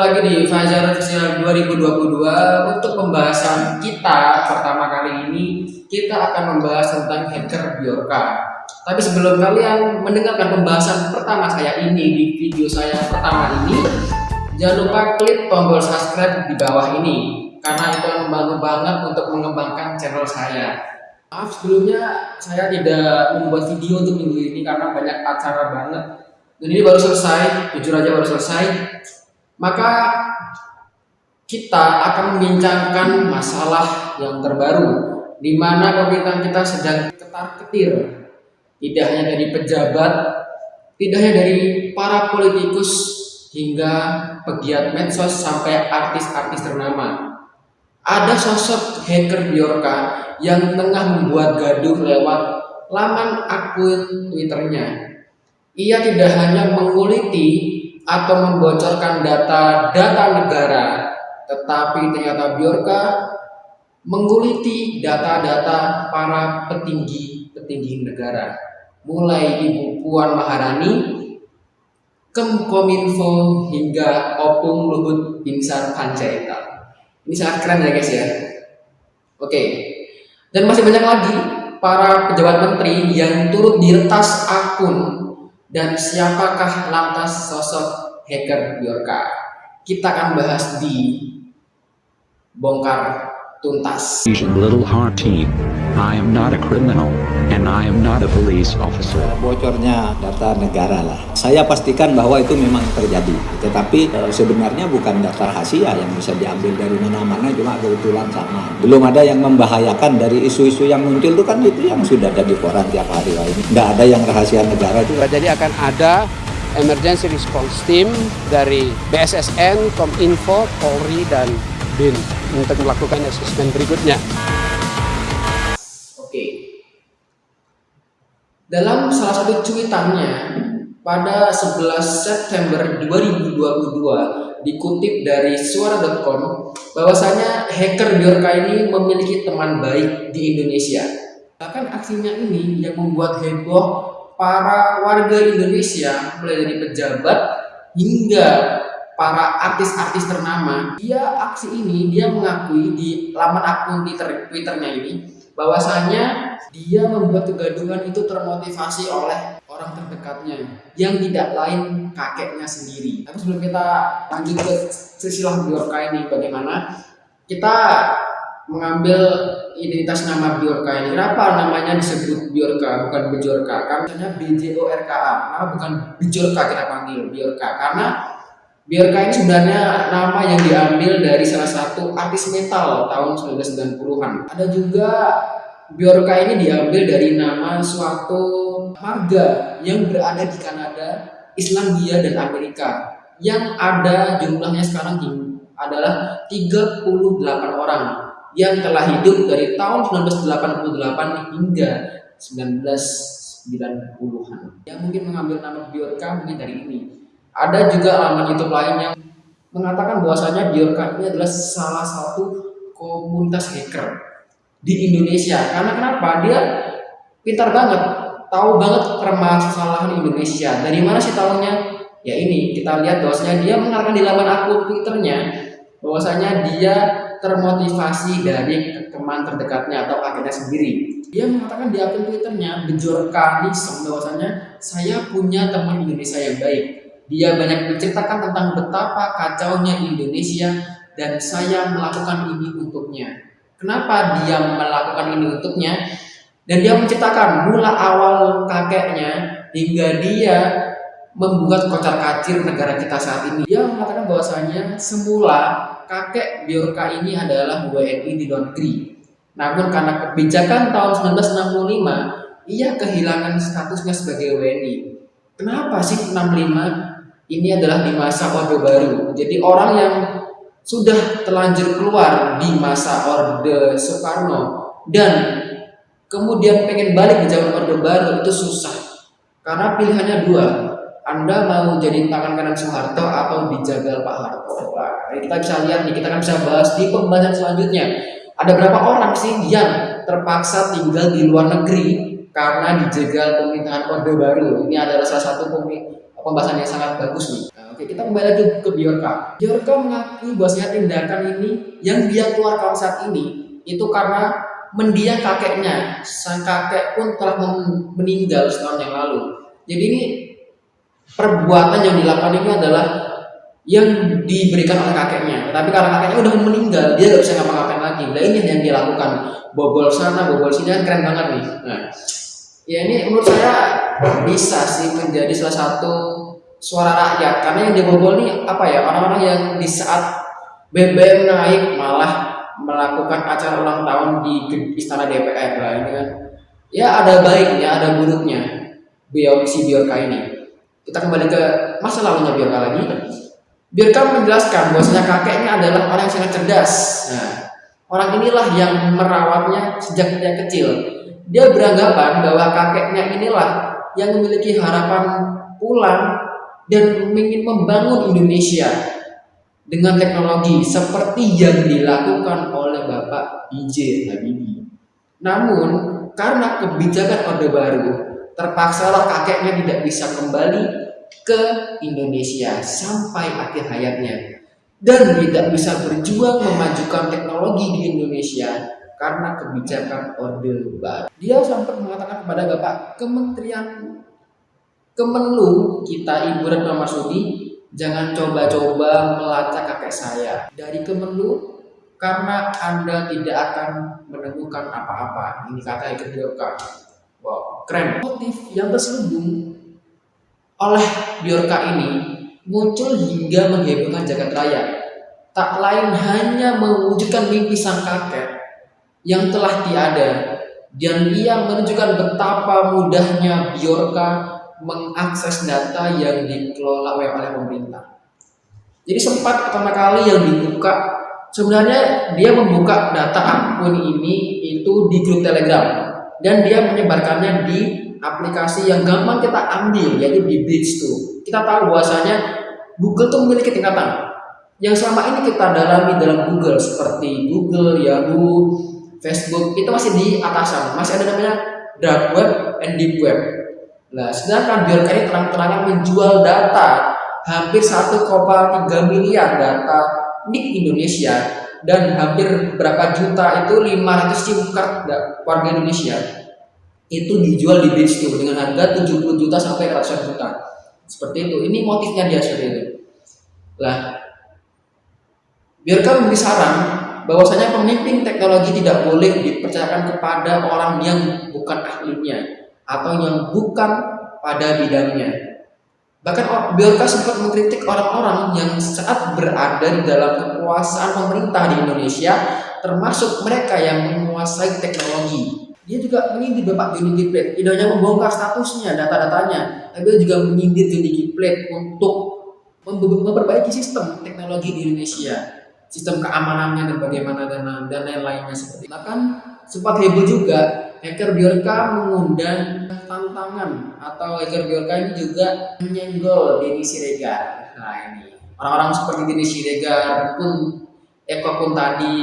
Lagi di Fajar Official 2022 untuk pembahasan kita pertama kali ini kita akan membahas tentang hacker Biorka. Tapi sebelum kalian mendengarkan pembahasan pertama saya ini di video saya pertama ini, jangan lupa klik tombol subscribe di bawah ini karena itu membantu banget untuk mengembangkan channel saya. Maaf sebelumnya saya tidak membuat video untuk minggu ini karena banyak acara banget. Dan ini baru selesai, jujur aja baru selesai maka kita akan membincangkan masalah yang terbaru di mana pemerintahan kita sedang ketar-ketir. Tidak hanya dari pejabat tidak hanya dari para politikus hingga pegiat medsos sampai artis-artis ternama. Ada sosok hacker Biorka yang tengah membuat gaduh lewat laman akun twitternya. Ia tidak hanya menguliti atau membocorkan data-data negara, tetapi ternyata Biorka menguliti data-data para petinggi-petinggi negara, mulai Ibu Puan Maharani, Kemkominfo hingga Opung Luhut Binsar Panjaitan. Ini sangat keren ya guys ya. Oke, dan masih banyak lagi para pejabat menteri yang turut diretas akun dan siapakah lantas sosok hacker Biorka? Kita akan bahas di bongkar tuntas. Little Heart Team. I am not a criminal, and I am not a police officer. bocornya data negara lah. Saya pastikan bahwa itu memang terjadi. Tetapi eh, sebenarnya bukan data rahasia yang bisa diambil dari mana-mana, cuma kebetulan sama. Belum ada yang membahayakan dari isu-isu yang muncul itu kan itu yang sudah ada di koran tiap hari. Wah, ini nggak ada yang rahasia negara itu. Jadi akan ada emergency response team dari BSSN, Kominfo, Polri, dan BIN untuk melakukan asesmen berikutnya. Oke. Dalam salah satu cuitannya pada 11 September 2022 dikutip dari suara.com bahwasanya hacker Biorka ini memiliki teman baik di Indonesia. Bahkan aksinya ini yang membuat heboh para warga Indonesia mulai dari pejabat hingga para artis-artis ternama. Dia aksi ini dia mengakui di laman akun Twitter Twitternya ini bahwasanya dia membuat kegaduhan itu termotivasi oleh orang terdekatnya yang tidak lain kakeknya sendiri. Tapi sebelum kita lanjut ke silsilah Biorka ini bagaimana kita mengambil identitas nama Biorka ini. Kenapa namanya disebut Biorka bukan Bejorka? Karena BJORKA. Kenapa bukan Bejorka kita panggil Biorka? Karena Ini sebenarnya nama yang diambil dari salah satu artis metal tahun 1990-an. Ada juga Biorka ini diambil dari nama suatu marga yang berada di Kanada, Islandia, dan Amerika. Yang ada jumlahnya sekarang adalah 38 orang yang telah hidup dari tahun 1988 hingga 1990-an. Yang mungkin mengambil nama Biorka mungkin dari ini. Ada juga laman YouTube lain yang mengatakan bahwasanya Biorka ini adalah salah satu komunitas hacker di Indonesia. Karena kenapa? Dia pintar banget, tahu banget permasalahan Indonesia. Dari mana sih tahunya? Ya ini kita lihat bahwasanya dia mengatakan di laman akun Twitternya bahwasanya dia termotivasi dari teman terdekatnya atau akhirnya sendiri. Dia mengatakan di akun Twitternya bejorkanism bahwasanya saya punya teman Indonesia yang baik. Dia banyak menceritakan tentang betapa kacaunya Indonesia dan saya melakukan ini untuknya. Kenapa dia melakukan ini untuknya? Dan dia menceritakan mula awal kakeknya hingga dia membuat kocar kacir negara kita saat ini. Dia mengatakan bahwasanya semula kakek Biorka ini adalah WNI di luar negeri. Namun karena kebijakan tahun 1965, ia kehilangan statusnya sebagai WNI. Kenapa sih 65? Ini adalah di masa Orde Baru. Jadi orang yang sudah terlanjur keluar di masa Orde Soekarno dan kemudian pengen balik ke zaman Orde Baru itu susah. Karena pilihannya dua, anda mau jadi tangan kanan Soeharto atau dijagal Pak Harto? Nah, kita bisa lihat nih, kita akan bisa bahas di pembahasan selanjutnya. Ada berapa orang sih yang terpaksa tinggal di luar negeri karena dijagal pemerintahan Orde Baru? Ini adalah salah satu pembahasan yang sangat bagus nih. Nah, oke, kita kembali lagi ke Biorka. Biorka mengakui bahwasanya tindakan ini yang dia keluarkan saat ini itu karena mendiang kakeknya. Sang kakek pun telah meninggal setahun yang lalu. Jadi ini perbuatan yang dilakukan ini adalah yang diberikan oleh kakeknya. Tapi karena kakeknya udah meninggal, dia gak bisa ngapa-ngapain lagi. Nah ini yang dia lakukan. Bobol sana, bobol sini kan keren banget nih. Nah, ya ini menurut saya bisa sih menjadi salah satu suara rakyat. Karena yang dibobol nih apa ya orang-orang yang di saat BBM naik malah melakukan acara ulang tahun di istana DPR lah ini kan. Ya ada baiknya, ada buruknya. Biar si Biorka ini. Kita kembali ke masa lalunya Biorka lagi. Biorka menjelaskan bahwasanya kakeknya adalah orang yang sangat cerdas. Nah, orang inilah yang merawatnya sejak dia kecil. Dia beranggapan bahwa kakeknya inilah yang memiliki harapan pulang dan ingin membangun Indonesia dengan teknologi seperti yang dilakukan oleh Bapak IJ Habibie. Namun, karena kebijakan Orde Baru, terpaksalah kakeknya tidak bisa kembali ke Indonesia sampai akhir hayatnya dan tidak bisa berjuang memajukan teknologi di Indonesia karena kebijakan Orde Baru. Dia sempat mengatakan kepada Bapak Kementerian Kemenlu kita Ibu Retno Marsudi Jangan coba-coba melacak kakek saya dari Kemenlu karena Anda tidak akan menemukan apa-apa. Ini kata Iker Biorka. Wow, keren. Motif yang terselubung oleh Biorka ini muncul hingga menghebohkan jagat raya. Tak lain hanya mewujudkan mimpi sang kakek yang telah tiada dan ia menunjukkan betapa mudahnya Biorka mengakses data yang dikelola oleh pemerintah. Jadi sempat pertama kali yang dibuka sebenarnya dia membuka data akun ini itu di grup Telegram dan dia menyebarkannya di aplikasi yang gampang kita ambil yaitu di Bridge tuh. Kita tahu bahwasanya Google tuh memiliki tingkatan yang selama ini kita dalami dalam Google seperti Google, Yahoo, Facebook itu masih di atasan, masih ada namanya dark web and deep web. Nah, sedangkan Bjorka ini terang-terangan menjual data hampir 1,3 miliar data NIK Indonesia dan hampir berapa juta itu 500 SIM card warga Indonesia itu dijual di Bitstore dengan harga 70 juta sampai ratusan juta. Seperti itu. Ini motifnya dia seperti itu. Lah, biarkan memberi saran bahwasanya pemimpin teknologi tidak boleh dipercayakan kepada orang yang bukan ahlinya atau yang bukan pada bidangnya. Bahkan Biorka sempat mengkritik orang-orang yang saat berada di dalam kekuasaan pemerintah di Indonesia, termasuk mereka yang menguasai teknologi. Dia juga menyindir Bapak Johnny G. Plate, tidak hanya membongkar statusnya, data-datanya, tapi juga menyindir Johnny G. Plate untuk memperbaiki sistem teknologi di Indonesia, sistem keamanannya dan bagaimana dan dan lain-lainnya seperti itu. Bahkan sempat heboh juga hacker Biorka mengundang tantangan atau hacker Biorka ini juga menyenggol Denny Siregar. Nah ini orang-orang seperti Denny Siregar pun Eko pun tadi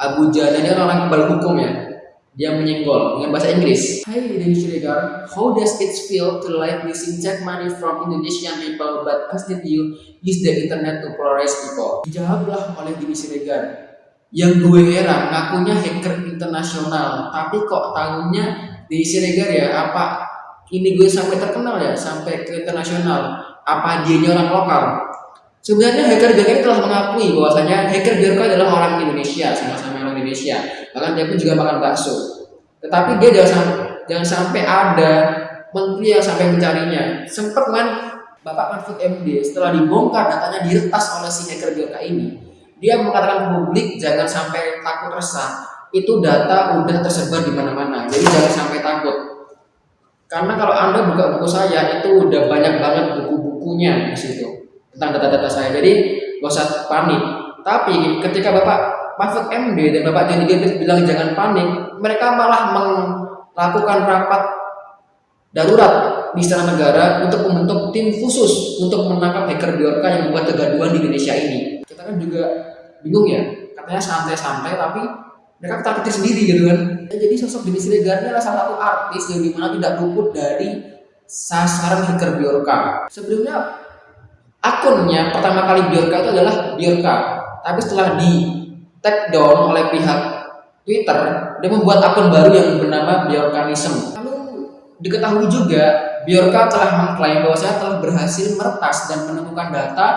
Abu Jana ini orang kebal hukum ya. Dia menyenggol dengan bahasa Inggris. Hai Denny Siregar, how does it feel to like using check money from Indonesian people but instead you use the internet to polarize people? Dijawablah oleh Denny Siregar yang gue heran ngakunya hacker internasional. Tapi kok tahunnya di Siregar ya apa ini gue sampai terkenal ya sampai ke internasional? Apa dia orang lokal? Sebenarnya hacker Biorka telah mengakui bahwasanya hacker Biorka adalah orang Indonesia sama-sama orang Indonesia. Bahkan dia pun juga makan bakso. Tetapi dia jangan sampai, jangan sampai ada menteri yang sampai mencarinya. Sempat kan Bapak Mahfud MD setelah dibongkar datanya diretas oleh si hacker Biorka ini. Dia mengatakan ke publik jangan sampai takut resah. Itu data udah tersebar di mana-mana. Jadi jangan sampai takut. Karena kalau anda buka buku saya itu udah banyak banget buku-bukunya di situ tentang data-data saya. Jadi gak usah panik. Tapi ketika bapak Mahfud MD dan bapak Johnny Gabet bilang jangan panik mereka malah melakukan rapat darurat di istana negara untuk membentuk tim khusus untuk menangkap hacker Biorka yang membuat kegaduhan di Indonesia ini kita kan juga bingung ya katanya santai-santai tapi mereka ketakuti sendiri gitu kan ya, jadi sosok Denny Siregar adalah salah satu artis yang di mana tidak luput dari sasaran hacker Biorka. Sebelumnya akunnya pertama kali Biorka itu adalah Biorka, tapi setelah di take down oleh pihak Twitter, dia membuat akun baru yang bernama Biorkanism. Lalu diketahui juga Biorka telah mengklaim bahwa saya telah berhasil meretas dan menemukan data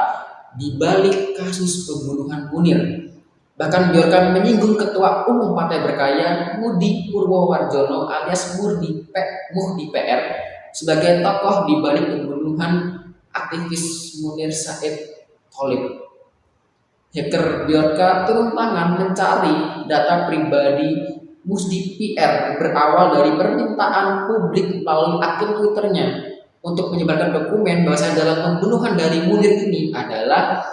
di balik kasus pembunuhan Munir. Bahkan Biorka menyinggung ketua umum Partai Berkarya Mudi Purwowarjono alias Murdi P, Muhdi PR sebagai tokoh di balik pembunuhan aktivis Munir Said Tolib. Hacker Biorka turun tangan mencari data pribadi Musdi PR berawal dari permintaan publik melalui akun Twitternya untuk menyebarkan dokumen bahwa dalam pembunuhan dari Munir ini adalah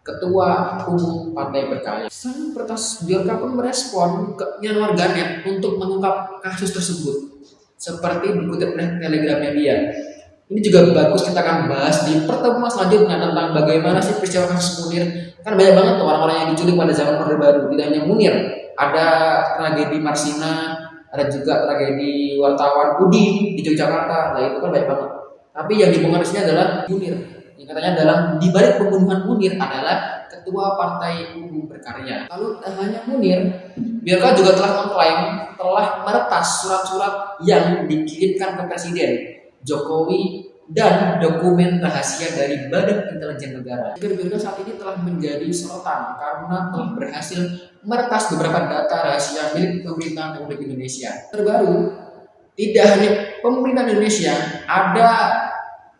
Ketua Umum Partai Berkarya. Sang Pertas Biorka pun merespon keinginan warganet untuk mengungkap kasus tersebut seperti dikutip oleh Telegram Media. Ini juga bagus kita akan bahas di pertemuan selanjutnya tentang bagaimana sih peristiwa kasus Munir. Kan banyak banget tuh orang-orang yang diculik pada zaman Orde Baru, tidak hanya Munir, ada tragedi Marsina, ada juga tragedi wartawan Udin di Yogyakarta. Nah itu kan banyak banget. Tapi yang dibongkar di sini adalah Munir. Yang katanya dalam di balik pembunuhan Munir adalah ketua Partai Umum Berkarya. Lalu tak hanya Munir, Biarka juga telah mengklaim telah meretas surat-surat yang dikirimkan ke Presiden Jokowi dan dokumen rahasia dari Badan Intelijen Negara. Biarka saat ini telah menjadi sorotan karena telah berhasil meretas beberapa data rahasia milik pemerintah Republik Indonesia. Terbaru, tidak hanya pemerintah Indonesia, ada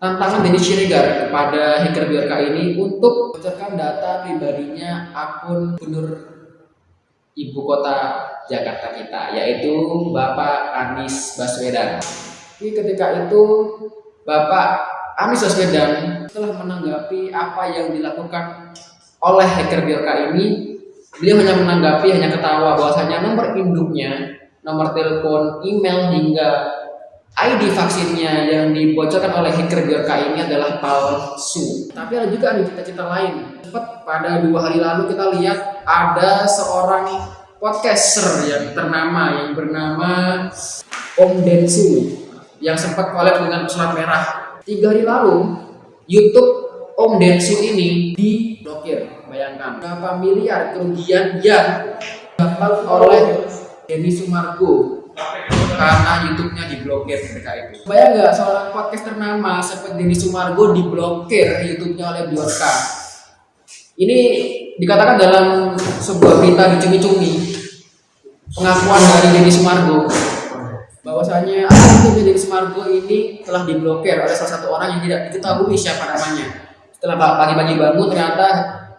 tantangan dari Siregar kepada hacker Biorka ini untuk bocorkan data pribadinya akun gubernur ibu kota Jakarta kita, yaitu Bapak Anies Baswedan. Jadi ketika itu Bapak Anies Baswedan telah menanggapi apa yang dilakukan oleh hacker Biorka ini Beliau hanya menanggapi, hanya ketawa bahwasanya nomor induknya, nomor telepon, email hingga ID vaksinnya yang dibocorkan oleh hacker Biorka ini adalah palsu. Tapi ada juga ada cita-cita lain. Cepat pada dua hari lalu kita lihat ada seorang podcaster yang ternama yang bernama Om Densu yang sempat collab dengan Surat Merah. Tiga hari lalu YouTube Om Densu ini diblokir Bayangkan berapa miliar kerugian yang dapat oleh Denny Sumargo karena YouTube-nya diblokir ketika itu. Bayang nggak seorang podcast ternama seperti Denny Sumargo diblokir YouTube-nya oleh Biorka. Ini dikatakan dalam sebuah berita di cumi-cumi pengakuan dari Denny Sumargo bahwasanya YouTube Denny Sumargo ini telah diblokir oleh salah satu orang yang tidak diketahui siapa namanya. Setelah pagi-pagi bangun ternyata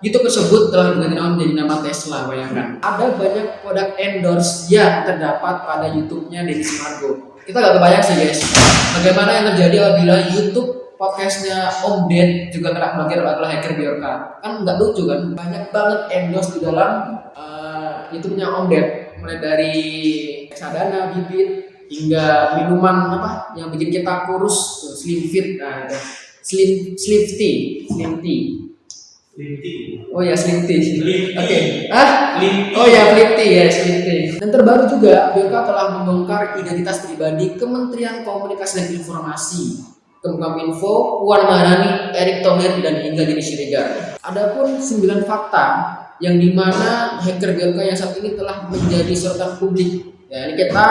YouTube tersebut telah diganti nama menjadi nama Tesla bayangkan. Ada banyak produk endorse yang terdapat pada YouTube-nya Deddy Sumargo kita gak kebayang sih guys. Bagaimana yang terjadi apabila YouTube podcastnya Om Ded juga kena blokir oleh hacker Biorka. Kan nggak lucu kan? Banyak banget endorse di dalam uh, YouTube-nya Om Ded. Mulai dari sadana bibit hingga minuman apa yang bikin kita kurus slim fit nah, slim slim tea slim tea Oh ya Slim Tea. Oke. Okay. Ah? Oh ya Slim Tea ya Slim Tea. Dan terbaru juga BK telah membongkar identitas pribadi Kementerian Komunikasi dan Informasi. Kemenkominfo, Puan Maharani, Erick Thohir dan hingga Denny Siregar. Adapun 9 fakta yang di mana hacker BK yang saat ini telah menjadi sorotan publik. Ya, ini kita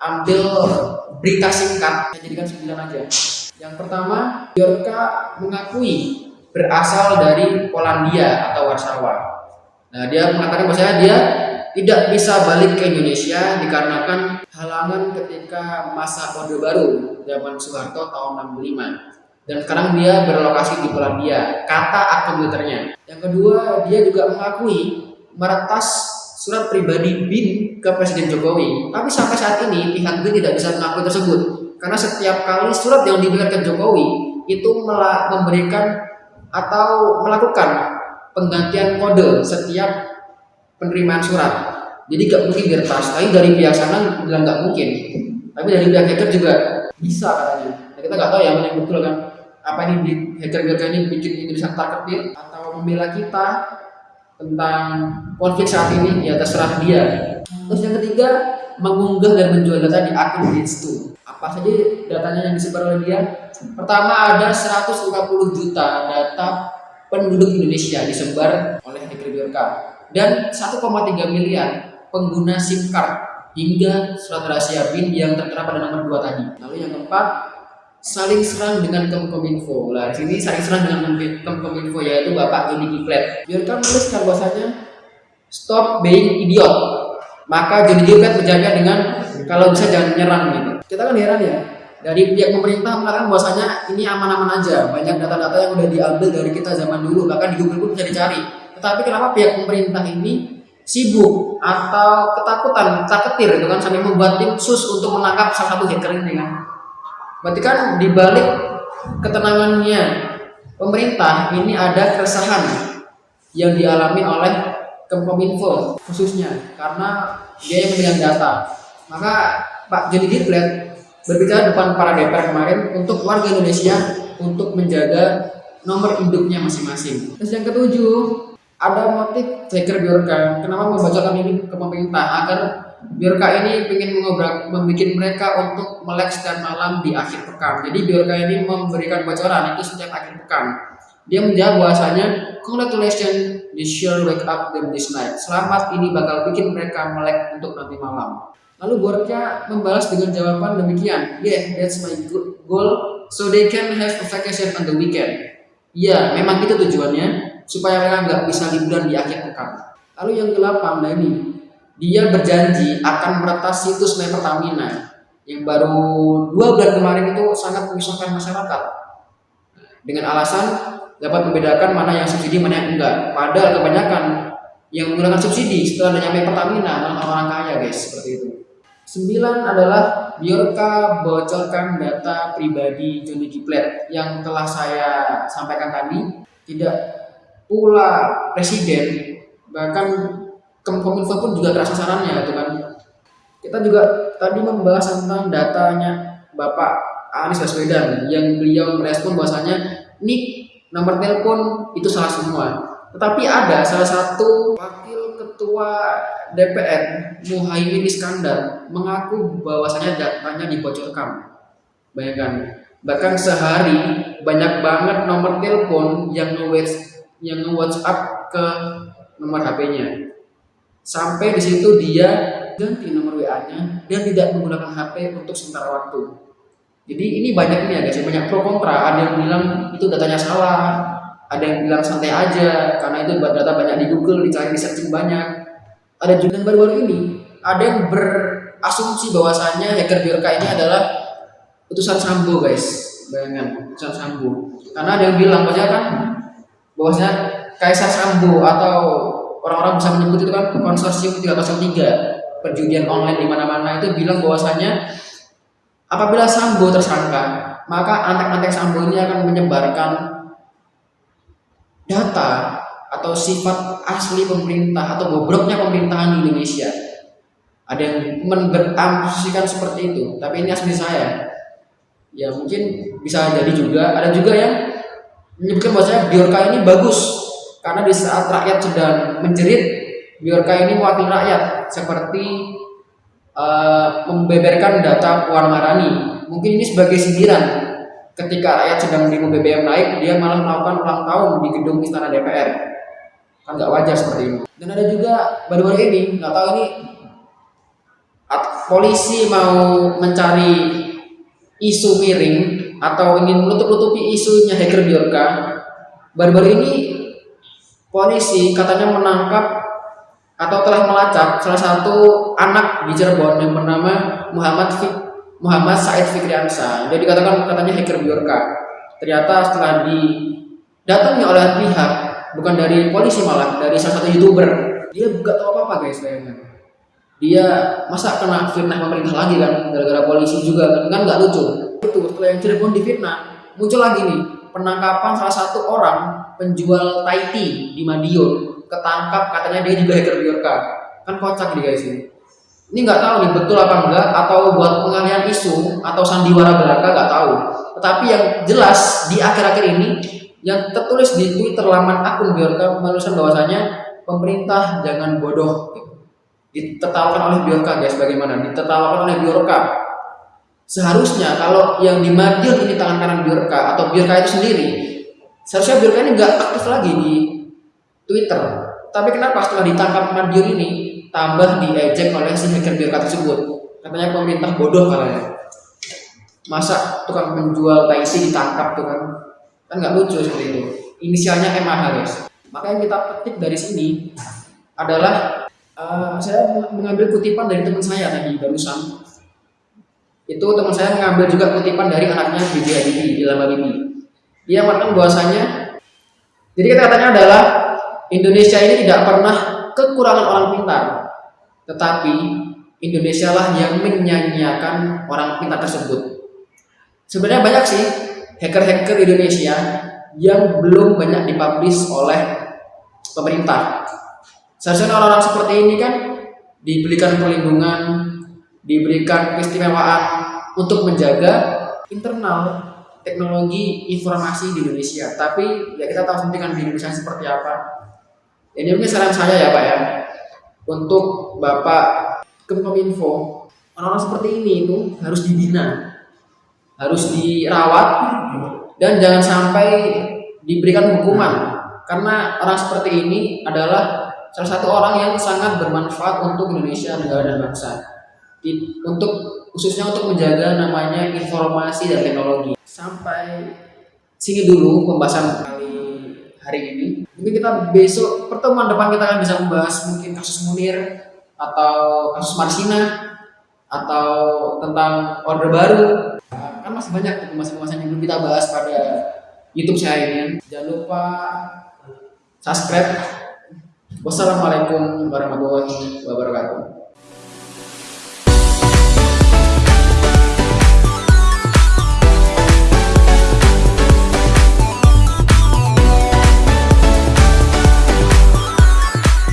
ambil berita singkat, saya jadikan 9 aja. Yang pertama, Biorka mengakui berasal dari Polandia atau Warsawa. Nah, dia mengatakan bahwa dia tidak bisa balik ke Indonesia dikarenakan halangan ketika masa Orde Baru zaman Soeharto tahun 65. Dan sekarang dia berlokasi di Polandia, kata akun Twitternya. Yang kedua, dia juga mengakui meretas surat pribadi BIN ke Presiden Jokowi. Tapi sampai saat ini pihak BIN tidak bisa mengakui tersebut. Karena setiap kali surat yang diberikan Jokowi itu memberikan atau melakukan penggantian kode setiap penerimaan surat. Jadi gak mungkin diretas. Tapi dari pihak sana bilang gak mungkin. Tapi dari pihak hacker juga bisa katanya. Nah, kita nggak tahu ya mana yang betul kan. Apa ini hacker-hacker ini bikin Indonesia targetin atau membela kita tentang konflik saat ini ya terserah dia. Terus yang ketiga mengunggah dan menjual data di akun Bridgestone. Apa saja datanya yang disebar oleh dia? Pertama ada 150 juta data penduduk Indonesia disebar oleh hacker Biorka dan 1,3 miliar pengguna SIM card hingga surat rahasia PIN yang tertera pada nomor 2 tadi. Lalu yang keempat, saling serang dengan Kemkominfo. Di sini saling serang dengan Kemkominfo yaitu Bapak Joni Giplet. Biarkan menuliskan bahwasanya stop being idiot. Maka Joni Giplet menjawabnya dengan kalau bisa jangan menyerang gitu. Kita kan heran ya. Dari pihak pemerintah mengatakan bahwasanya ini aman-aman aja, banyak data-data yang udah diambil dari kita zaman dulu, bahkan di Google pun bisa dicari. Tetapi kenapa pihak pemerintah ini sibuk atau ketakutan, ketir gitu kan sampai membuat tim sus untuk menangkap salah satu hacker ini kan. Berarti kan dibalik ketenangannya pemerintah ini ada keresahan yang dialami oleh Kemkominfo khususnya karena dia yang memegang data. Maka Pak Joni Giplet berbicara depan para DPR kemarin untuk warga Indonesia untuk menjaga nomor induknya masing-masing. Terus yang ketujuh, ada motif hacker Biorka. Kenapa membacakan ini ke pemerintah agar Biorka ini ingin mengobrak, membuat mereka untuk melek setiap malam di akhir pekan. Jadi Biorka ini memberikan bocoran itu setiap akhir pekan. Dia menjawab bahwasanya congratulations, you sure wake up them this night. Selamat ini bakal bikin mereka melek untuk nanti malam. Lalu Biorka membalas dengan jawaban demikian, yeah, that's my goal, so they can have a vacation on the weekend. Ya, memang itu tujuannya supaya mereka nggak bisa liburan di akhir pekan. Lalu yang ke-8, nah ini, dia berjanji akan meretas situs My Pertamina yang baru dua bulan kemarin itu sangat menyusahkan masyarakat dengan alasan dapat membedakan mana yang subsidi mana yang enggak. Padahal kebanyakan yang menggunakan subsidi setelah nyampe Pertamina malah orang kaya guys seperti itu. Sembilan adalah Biorka bocorkan data pribadi Johnny Kiplet yang telah saya sampaikan tadi tidak pula presiden bahkan Kominfo pun juga keras sasarannya gitu kan. Kita juga tadi membahas tentang datanya Bapak Anies Baswedan yang beliau merespon bahwasanya nik nomor telepon itu salah semua. Tetapi ada salah satu wakil ketua DPR Muhaimin Iskandar mengaku bahwasanya datanya dibocorkan. Bayangkan bahkan sehari banyak banget nomor telepon yang nge yang nge-WhatsApp ke nomor HP-nya. Sampai di situ dia ganti nomor WA-nya dan tidak menggunakan HP untuk sementara waktu. Jadi ini banyak nih ya guys, banyak pro kontra. Ada yang bilang itu datanya salah, ada yang bilang santai aja karena itu data banyak di Google, dicari di searching banyak. Ada juga yang baru-baru ini, ada yang berasumsi bahwasannya hacker Biorka ini adalah utusan Sambo guys, bayangan utusan Sambo. Karena ada yang bilang bahwa kan bahwasanya Kaisar Sambo atau orang-orang bisa menyebut itu kan konsorsium 303 perjudian online di mana-mana itu bilang bahwasanya apabila Sambo tersangka maka antek-antek Sambo ini akan menyebarkan data atau sifat asli pemerintah atau bobroknya pemerintahan di Indonesia. Ada yang berasumsikan seperti itu tapi ini asli saya. Ya mungkin bisa jadi juga. Ada juga yang menyebutkan bahwasanya Biorka ini bagus karena di saat rakyat sedang menjerit Biorka ini mewakili rakyat seperti uh, membeberkan data Puan Marani. Mungkin ini sebagai sindiran. Ketika rakyat sedang demo BBM naik dia malah melakukan ulang tahun di gedung istana DPR kan nggak wajar seperti ini. Dan ada juga baru-baru ini nggak tahu ini polisi mau mencari isu miring atau ingin menutup-nutupi isunya hacker Biorka, baru-baru ini polisi katanya menangkap atau telah melacak salah satu anak di Cirebon yang bernama Muhammad Fik, Muhammad Said Fikriansa. Dia dikatakan katanya hacker Biorka. Ternyata setelah didatangi oleh pihak bukan dari polisi malah dari salah satu youtuber, dia buka tahu apa apa guys bayangkan. Dia masa kena fitnah pemerintah lagi kan gara-gara polisi juga kan nggak lucu itu setelah yang Cirebon difitnah muncul lagi nih penangkapan salah satu orang penjual Taiti di Madiun. Ketangkap katanya dia juga hacker Biorka kan kocak nih guys ini. Ini nggak tahu nih betul apa enggak atau buat pengalihan isu atau sandiwara belaka nggak tahu. Tetapi yang jelas di akhir-akhir ini yang tertulis di Twitter laman akun Biorka menuliskan bahwasanya pemerintah jangan bodoh. Ditertawakan oleh Biorka guys bagaimana? Ditertawakan oleh Biorka seharusnya kalau yang di Madiun ini tangan kanan Biorka atau Biorka itu sendiri seharusnya Biorka ini nggak aktif lagi di Twitter. Tapi kenapa setelah ditangkap Madiun ini tambah diejek oleh si hacker Biorka tersebut? Katanya pemerintah bodoh katanya. Masa tukang penjual taisi ditangkap tuh kan? Kan nggak lucu seperti itu. Inisialnya MAH guys. Maka yang kita petik dari sini adalah uh, saya mengambil kutipan dari teman saya tadi barusan itu teman saya mengambil juga kutipan dari anaknya BJ Habibie Ilham Habibie dia mengatakan bahwasanya jadi kata-katanya adalah Indonesia ini tidak pernah kekurangan orang pintar. Tetapi Indonesia lah yang menyanyiakan orang pintar tersebut. Sebenarnya banyak sih hacker-hacker Indonesia yang belum banyak dipublish oleh pemerintah. Seharusnya orang-orang seperti ini kan diberikan perlindungan, diberikan keistimewaan untuk menjaga internal teknologi informasi di Indonesia. Tapi ya kita tahu sendiri kan di Indonesia seperti apa. Ini mungkin saran saya ya Pak ya, untuk Bapak Kemenkominfo, orang-orang seperti ini itu harus dibina, harus dirawat, dan jangan sampai diberikan hukuman karena orang seperti ini adalah salah satu orang yang sangat bermanfaat untuk Indonesia negara dan bangsa Di, untuk khususnya untuk menjaga namanya informasi dan teknologi. Sampai sini dulu pembahasan kali hari ini. Mungkin kita besok pertemuan depan kita akan bisa membahas mungkin kasus Munir atau kasus Marsina atau tentang order baru. Kan masih banyak pembahasan-pembahasan yang belum kita bahas pada YouTube saya ini jangan lupa subscribe. Wassalamualaikum warahmatullahi wabarakatuh